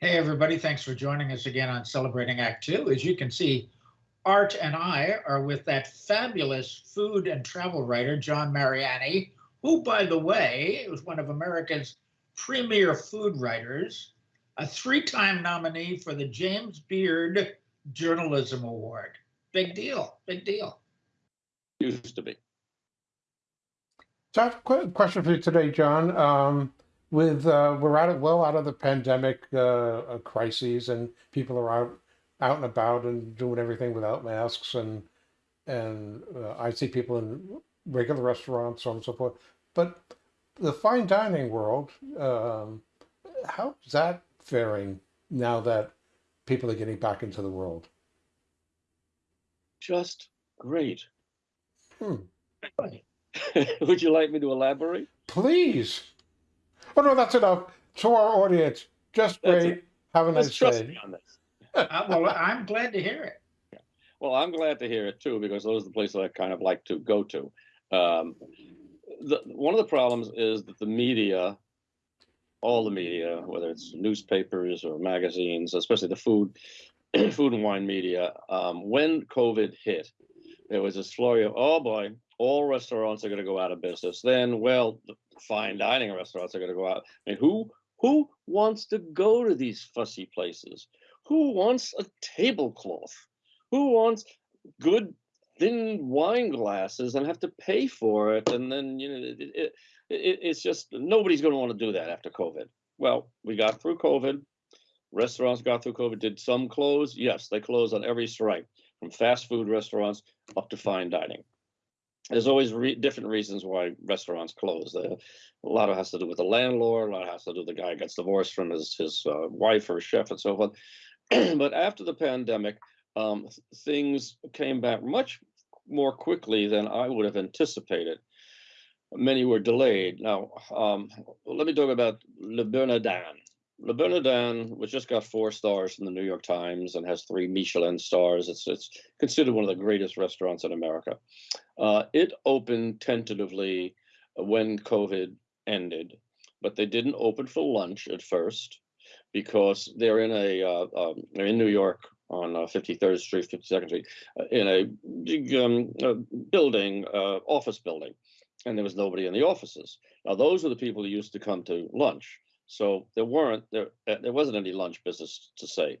Hey, everybody. Thanks for joining us again on Celebrating Act Two. As you can see, Art and I are with that fabulous food and travel writer, John Mariani, who, by the way, was one of America's premier food writers, a three time nominee for the James Beard Journalism Award. Big deal. Big deal. Used to be. So I have a question for you today, John. Um, with uh, we're out of well out of the pandemic uh, uh, crises, and people are out out and about and doing everything without masks, and and uh, I see people in regular restaurants, so on and so forth. But the fine dining world, um, how's that faring now that people are getting back into the world? Just great. Hmm. Would you like me to elaborate? Please. Oh no, that's enough. To our audience, just That's great. Have a Let's nice trust day. me on this. Uh, well, I'm glad to hear it. Well, I'm glad to hear it too, because those are the places I kind of like to go to. Um, the, one of the problems is that the media, all the media, whether it's newspapers or magazines, especially the food, food and wine media, um, when COVID hit, there was this flurry of, oh boy, all restaurants are going to go out of business. Then, well, fine dining restaurants are going to go out. I mean, who who wants to go to these fussy places? Who wants a tablecloth? Who wants good thin wine glasses and have to pay for it? And then you know, it, it, it, it's just nobody's going to want to do that after COVID. Well, we got through COVID. Restaurants got through COVID. Did some close? Yes, they closed on every stripe, from fast food restaurants up to fine dining there's always re different reasons why restaurants close. Uh, a lot of it has to do with the landlord. A lot has to do with the guy gets divorced from his his uh, wife or chef and so forth. but after the pandemic, um, things came back much more quickly than I would have anticipated. Many were delayed. Now, um, let me talk about Le Bernardin. Le Bernardin, which just got four stars from the New York Times and has three Michelin stars, it's it's considered one of the greatest restaurants in America. Uh, it opened tentatively when COVID ended, but they didn't open for lunch at first because they're in a uh, um, they're in New York on uh, 53rd Street, 52nd Street, uh, in a big um, building, uh, office building, and there was nobody in the offices. Now those are the people who used to come to lunch. So there weren't there uh, there wasn't any lunch business to say.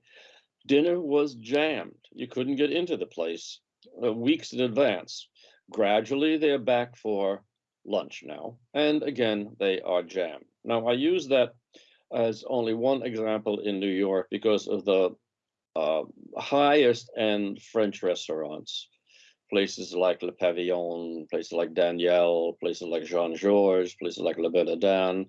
Dinner was jammed. You couldn't get into the place uh, weeks in advance. Gradually, they're back for lunch now, and again they are jammed. Now I use that as only one example in New York because of the uh, highest end French restaurants, places like Le Pavillon, places like Daniel, places like Jean Georges, places like Le Bernardin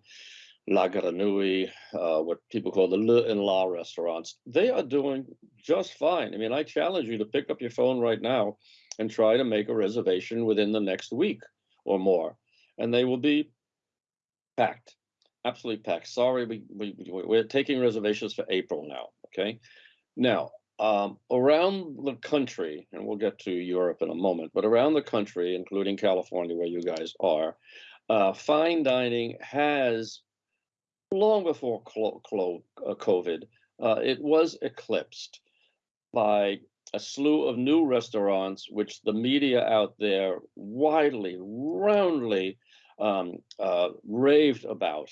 La uh, what people call the Le and La restaurants, they are doing just fine. I mean, I challenge you to pick up your phone right now and try to make a reservation within the next week or more, and they will be packed, absolutely packed. Sorry, we, we, we're taking reservations for April now, okay? Now, um, around the country, and we'll get to Europe in a moment, but around the country, including California, where you guys are, uh, fine dining has long before uh, COVID, uh, it was eclipsed by a slew of new restaurants, which the media out there widely, roundly um, uh, raved about.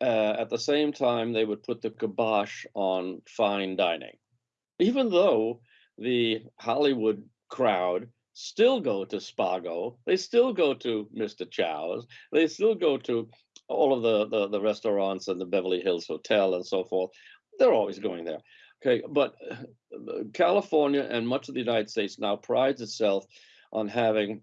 Uh, at the same time, they would put the kibosh on fine dining, even though the Hollywood crowd still go to Spago, they still go to Mr. Chow's, they still go to all of the, the, the restaurants and the Beverly Hills Hotel and so forth, they're always going there. Okay, but uh, California and much of the United States now prides itself on having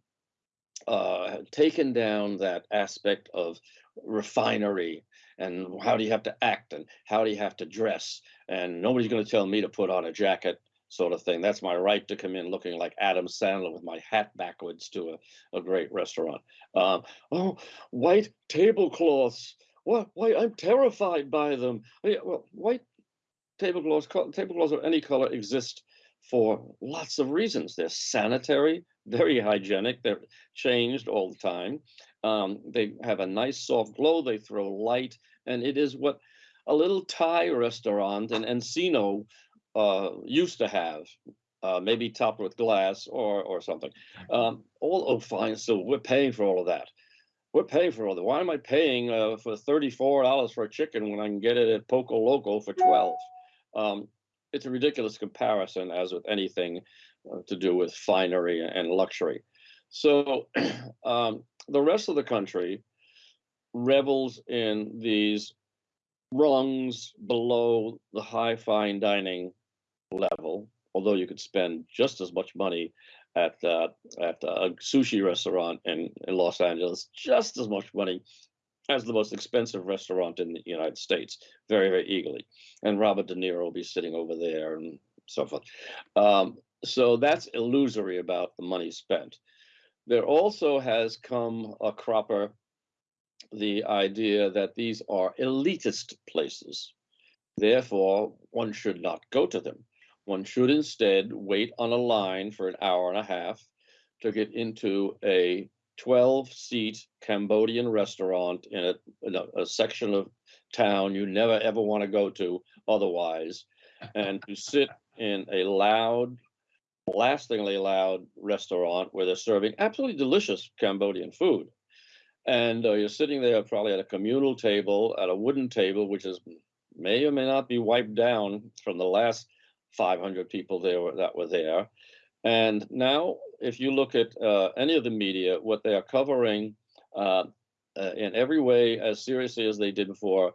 uh, taken down that aspect of refinery and how do you have to act and how do you have to dress and nobody's going to tell me to put on a jacket sort of thing. That's my right to come in looking like Adam Sandler with my hat backwards to a, a great restaurant. Um, oh, white tablecloths. What? Why? I'm terrified by them. Well, white tablecloths, tablecloths of any color exist for lots of reasons. They're sanitary, very hygienic. They're changed all the time. Um, they have a nice soft glow. They throw light, and it is what a little Thai restaurant in Encino uh, used to have, uh, maybe topped with glass or or something. Um, all oh fine, so we're paying for all of that. We're paying for all that. Why am I paying uh, for thirty-four dollars for a chicken when I can get it at Poco Loco for twelve? Um, it's a ridiculous comparison, as with anything uh, to do with finery and luxury. So um, the rest of the country revels in these rungs below the high fine dining level, although you could spend just as much money at uh, at a sushi restaurant in, in Los Angeles, just as much money as the most expensive restaurant in the United States, very, very eagerly. And Robert De Niro will be sitting over there and so forth. Um, so that's illusory about the money spent. There also has come a cropper the idea that these are elitist places. Therefore, one should not go to them. One should instead wait on a line for an hour and a half to get into a 12 seat Cambodian restaurant in a, in a, a section of town you never ever want to go to otherwise, and to sit in a loud, lastingly loud restaurant where they're serving absolutely delicious Cambodian food. And uh, you're sitting there probably at a communal table, at a wooden table, which is may or may not be wiped down from the last 500 people there that were there. And now, if you look at uh, any of the media, what they are covering uh, uh, in every way as seriously as they did before,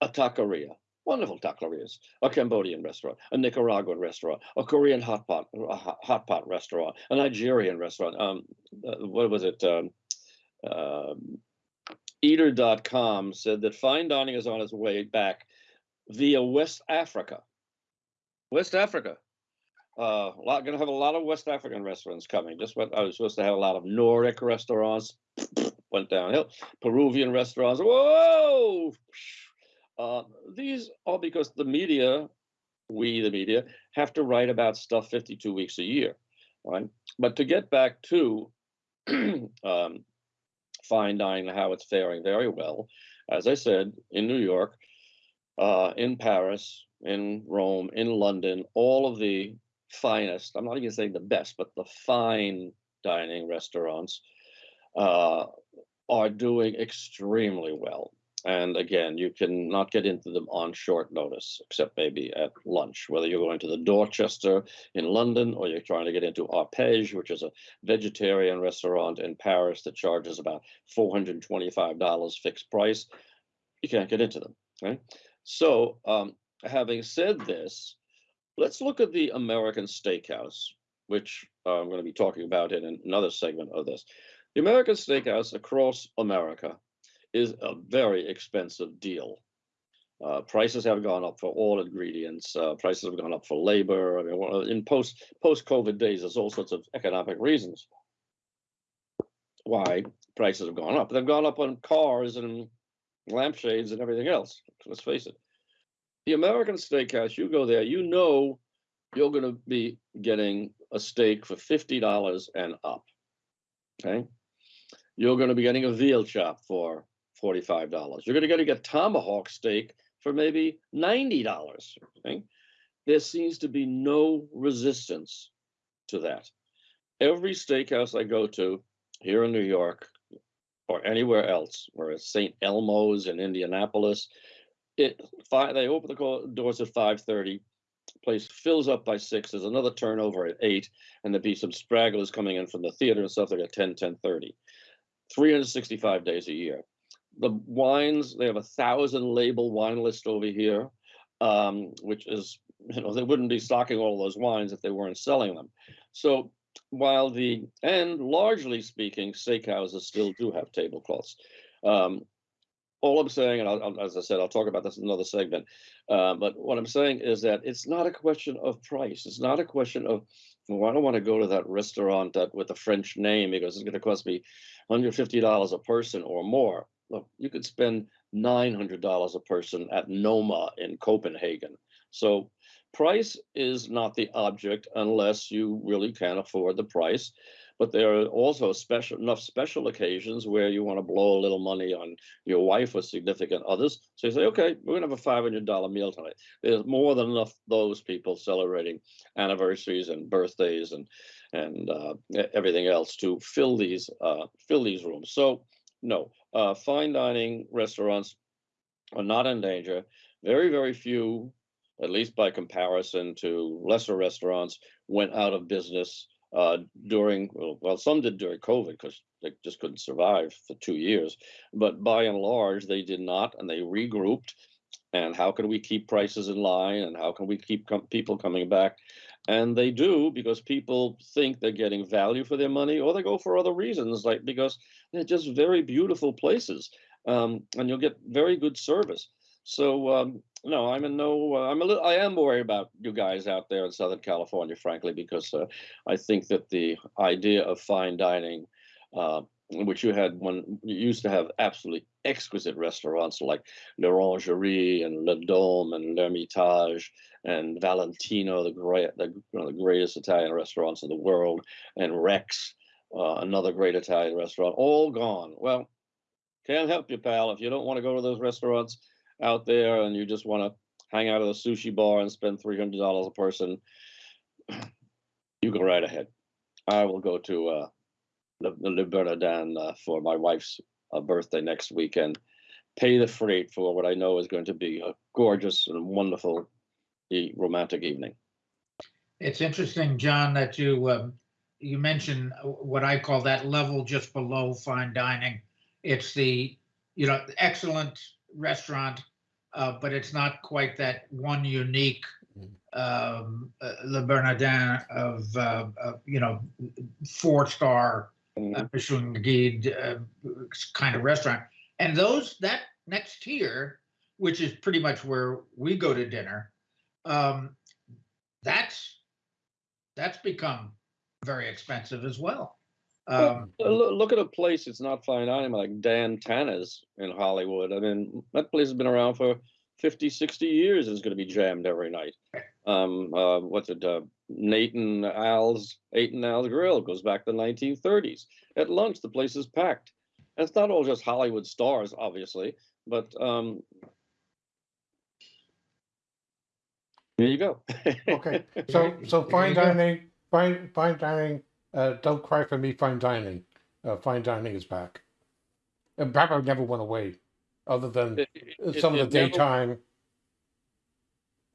a taqueria, wonderful taquerias, a Cambodian restaurant, a Nicaraguan restaurant, a Korean hot pot, hot pot restaurant, a Nigerian restaurant. Um, uh, what was it? Um, um, Eater.com said that fine dining is on its way back via West Africa. West Africa. Uh, lot, gonna have a lot of West African restaurants coming. Just what I was supposed to have a lot of Nordic restaurants, went downhill. Peruvian restaurants, whoa! Uh, these are because the media, we the media, have to write about stuff 52 weeks a year, right? But to get back to um, fine dining, how it's faring very well, as I said, in New York, uh, in Paris, in Rome, in London, all of the finest, I'm not even saying the best, but the fine dining restaurants uh, are doing extremely well. And again, you can not get into them on short notice, except maybe at lunch, whether you're going to the Dorchester in London or you're trying to get into Arpège, which is a vegetarian restaurant in Paris that charges about $425 fixed price. You can't get into them. Okay. So, um, having said this, Let's look at the American Steakhouse, which uh, I'm going to be talking about in another segment of this. The American Steakhouse across America is a very expensive deal. Uh, prices have gone up for all ingredients. Uh, prices have gone up for labor. I mean, in post post COVID days, there's all sorts of economic reasons why prices have gone up. They've gone up on cars and lampshades and everything else. Let's face it the American Steakhouse, you go there, you know you're going to be getting a steak for $50 and up. Okay. You're going to be getting a veal chop for $45. You're going to get a tomahawk steak for maybe $90. Okay. There seems to be no resistance to that. Every steakhouse I go to here in New York or anywhere else, where it's St. Elmo's in Indianapolis, it five they open the doors at 5.30 place fills up by six there's another turnover at eight and there'd be some stragglers coming in from the theater and stuff like at 10 10 30 365 days a year. The wines they have a thousand label wine list over here um, which is you know they wouldn't be stocking all those wines if they weren't selling them. So while the and largely speaking steakhouses still do have tablecloths. Um, all I'm saying, and I'll, as I said, I'll talk about this in another segment. Uh, but what I'm saying is that it's not a question of price. It's not a question of, well, I don't want to go to that restaurant that with a French name because it's going to cost me $150 a person or more. Look, you could spend $900 a person at Noma in Copenhagen. So price is not the object unless you really can't afford the price. but there are also special enough special occasions where you want to blow a little money on your wife or significant others. So you say, okay, we're gonna have a five hundred dollar meal tonight. There's more than enough those people celebrating anniversaries and birthdays and and uh, everything else to fill these uh, fill these rooms. So no, uh, fine dining restaurants are not in danger. Very very few, at least by comparison to lesser restaurants, went out of business uh, during well, some did during COVID because they just couldn't survive for two years. But by and large, they did not, and they regrouped. And how can we keep prices in line? And how can we keep com- people coming back? And they do because people think they're getting value for their money, or they go for other reasons, like because they're just very beautiful places, um, and you'll get very good service. So um, no, I'm in no. Uh, I'm a little. I am worried about you guys out there in Southern California, frankly, because uh, I think that the idea of fine dining, uh, which you had when you used to have absolutely exquisite restaurants like l'Orangerie and Le Dome and l'Hermitage and Valentino, the great, the, the greatest Italian restaurants in the world, and Rex, uh, another great Italian restaurant, all gone. Well, can't help you, pal. If you don't want to go to those restaurants out there and you just want to hang out at a sushi bar and spend three hundred dollars a person, you go right ahead. I will go to uh, Le Bernardin uh, for my wife's uh, birthday next weekend. Pay the freight for what I know is going to be a gorgeous and wonderful romantic evening. It's interesting, John, that you, um, you mentioned what I call that level just below fine dining. It's the, you know, excellent restaurant, uh, but it's not quite that one unique um, uh, Le Bernardin of, uh, uh, you know, four star uh, Michelin guide uh, kind of restaurant. And those that next tier, which is pretty much where we go to dinner, um, that's that's become very expensive as well. Well, Um, uh, look at a place it's not fine dining like Dan Tana's in Hollywood. I mean, that place has been around for 50, 60 years. It's going to be jammed every night. Um, uh, what's it? Uh, Nate 'n Al's, Nate 'n Al's Grill goes back to the 1930s. At lunch, the place is packed. And it's not all just Hollywood stars, obviously, but um, there you go. Okay, so, There- so fine dining, fine, fine dining, uh, don't cry for me, fine dining. Uh, fine dining is back. And probably never went away, other than It- uh, it- some of the never- daytime.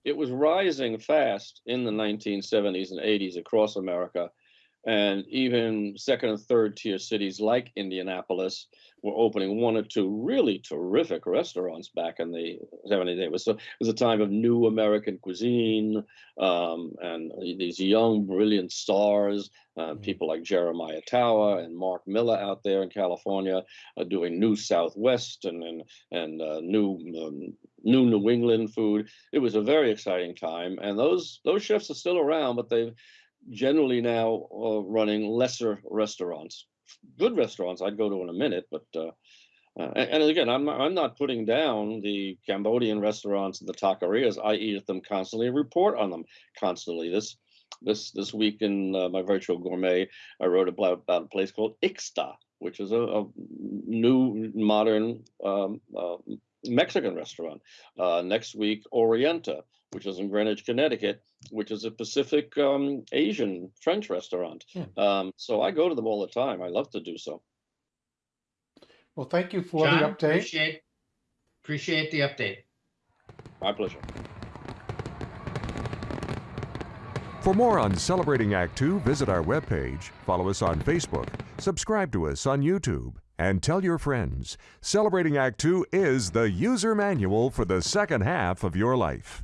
it was rising fast in the 1970s and 80s across America. And even second and third tier cities like Indianapolis were opening one or two really terrific restaurants back in the 70s. It was, so, it was a time of new American cuisine um, and these young, brilliant stars, uh, Mhm. people like Jeremiah Tower and Mark Miller out there in California uh, doing new Southwest and, and, and uh, new, um, new New England food it was a very exciting time and those those chefs are still around but they've generally now uh, running lesser restaurants. Good restaurants i'd go to in a minute but uh, uh, and, and again i'm i'm not putting down the cambodian restaurants and the taquerias. I eat at them constantly report on them constantly. This this this week in uh, my virtual gourmet i wrote about, about a place called ixta which is a, a new modern um, uh, mexican restaurant. Uh, next week, Orienta, which is in Greenwich, Connecticut, which is a Pacific um, Asian French restaurant. Hmm. Um, so I go to them all the time. I love to do so. Well, thank you for John, the update. appreciate appreciate the update. My pleasure. For more on Celebrating Act Two, visit our webpage, follow us on Facebook, subscribe to us on YouTube, and tell your friends. Celebrating Act Two is the user manual for the second half of your life.